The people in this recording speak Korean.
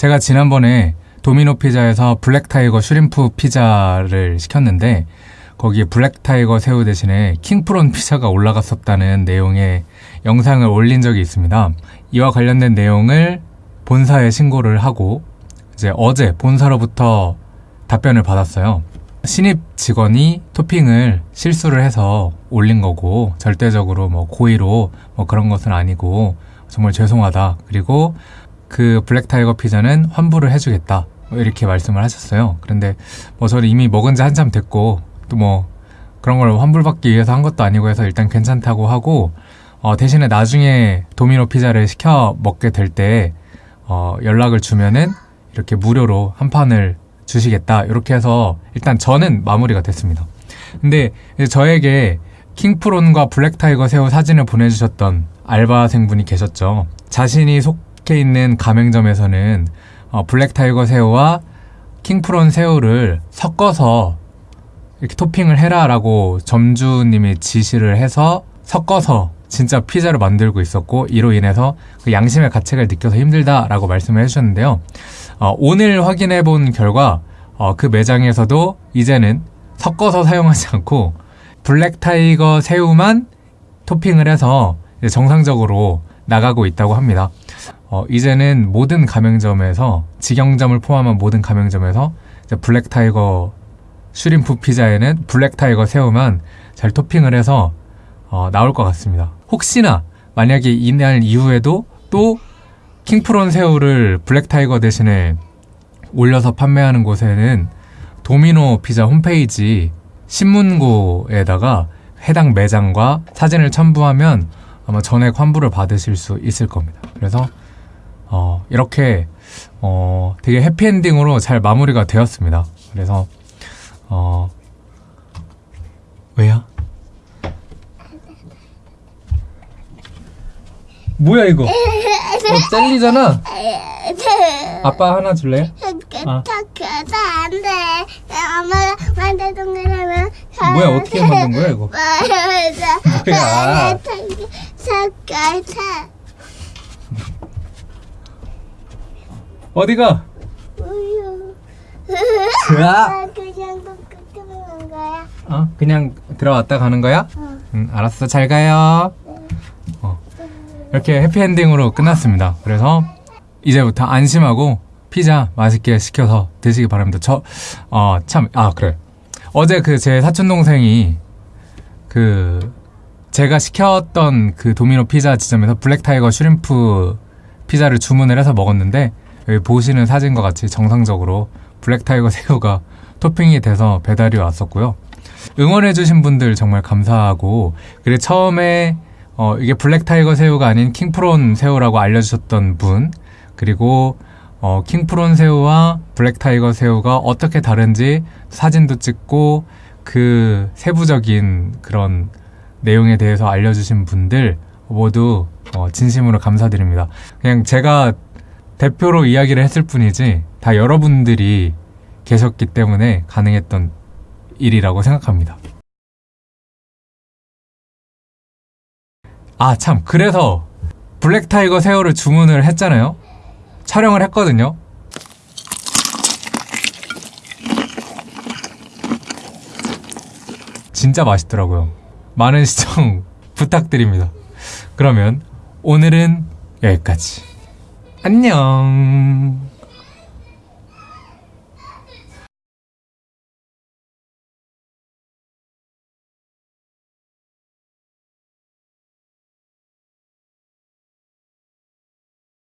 제가 지난번에 도미노 피자에서 black tiger shrimp 피자를 시켰는데 거기에 black tiger 새우 대신에 king prawn 피자가 올라갔었다는 내용의 영상을 올린 적이 있습니다. 이와 관련된 내용을 본사에 신고를 하고 이제 어제 본사로부터 답변을 받았어요. 신입 직원이 토핑을 실수를 해서 올린 거고 절대적으로 뭐 고의로 뭐 그런 것은 아니고 정말 죄송하다. 그리고 그 블랙타이거 피자는 환불을 해주겠다. 뭐 이렇게 말씀을 하셨어요. 그런데 뭐 저는 이미 먹은 지 한참 됐고 또 뭐 그런 걸 환불받기 위해서 한 것도 아니고 해서 일단 괜찮다고 하고 어, 대신에 나중에 도미노 피자를 시켜 먹게 될 때 어, 연락을 주면은 이렇게 무료로 한 판을 주시겠다 이렇게 해서 일단 저는 마무리가 됐습니다. 근데 저에게 king prawn과 black tiger 새우 사진을 보내주셨던 알바생분이 계셨죠. 자신이 속해 있는 가맹점에서는 어, black tiger 새우와 king prawn 새우를 섞어서 이렇게 토핑을 해라라고 점주님이 지시를 해서 섞어서 진짜 피자를 만들고 있었고 이로 인해서 그 양심의 가책을 느껴서 힘들다라고 말씀을 해주셨는데요. 어, 오늘 확인해 본 결과 어, 그 매장에서도 이제는 섞어서 사용하지 않고 black tiger 새우만 토핑을 해서 정상적으로 나가고 있다고 합니다. 어, 이제는 모든 가맹점에서 직영점을 포함한 모든 가맹점에서 black tiger shrimp 피자에는 black tiger 새우만 잘 토핑을 해서 어, 나올 것 같습니다. 혹시나 만약에 이날 이후에도 또 king prawn 새우를 black tiger 대신에 올려서 판매하는 곳에는 도미노 피자 홈페이지 신문고에다가 해당 매장과 사진을 첨부하면 아마 전액 환불을 받으실 수 있을 겁니다. 그래서 어, 이렇게 어, 되게 해피엔딩으로 잘 마무리가 되었습니다. 그래서 어, 왜요? 뭐야 이거? 어, 젤리잖아. 아빠 하나 줄래? 아. 안 돼. 엄마가 만들던 거라면. 뭐야 어떻게 만든 거야 이거? 뭐야? 색깔 어디가? 우유. 으아. 아, 그냥 먹는 거야? 어 그냥 들어왔다 가는 거야? 어. 응 알았어 잘 가요. 어, 이렇게 해피엔딩으로 끝났습니다. 그래서 이제부터 안심하고 피자 맛있게 시켜서 드시기 바랍니다. 저, 어, 참, 아, 그래. 어제 그 제 사촌 동생이 그 제가 시켰던 그 도미노 피자 지점에서 black tiger shrimp 피자를 주문을 해서 먹었는데 여기 보시는 사진과 같이 정상적으로 black tiger 새우가 토핑이 돼서 배달이 왔었고요. 응원해주신 분들 정말 감사하고 그리고 처음에 어, 이게 black tiger 새우가 아닌 king prawn 새우라고 알려주셨던 분 그리고 어, king prawn 새우와 black tiger 새우가 어떻게 다른지 사진도 찍고 그 세부적인 그런 내용에 대해서 알려주신 분들 모두 어, 진심으로 감사드립니다. 그냥 제가 대표로 이야기를 했을 뿐이지 다 여러분들이 계셨기 때문에 가능했던 일이라고 생각합니다. 아, 참. 그래서 블랙타이거 새우를 주문을 했잖아요. 촬영을 했거든요. 진짜 맛있더라고요. 많은 시청 부탁드립니다. 그러면 오늘은 여기까지. 안녕.